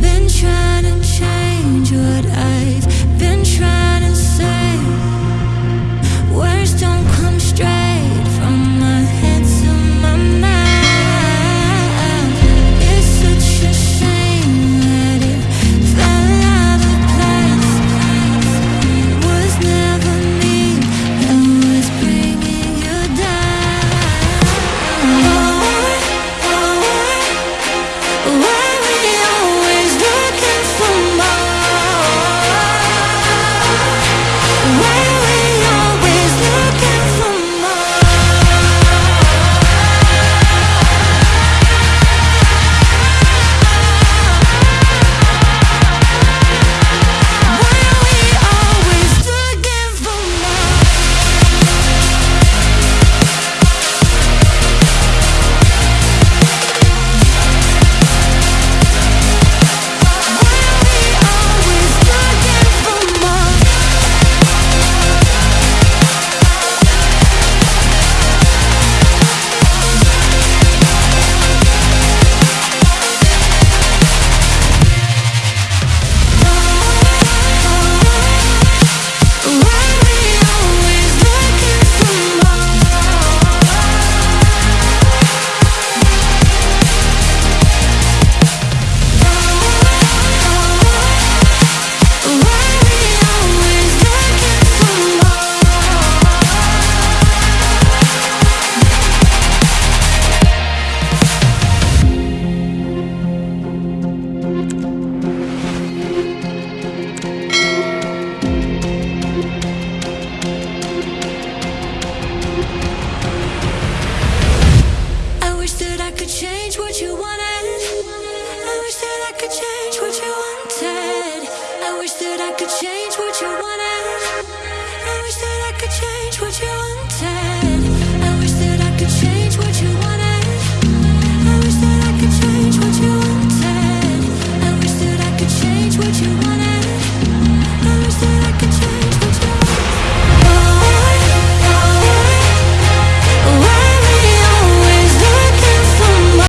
Been trying to change what I could change what you wanted. I wish that I could change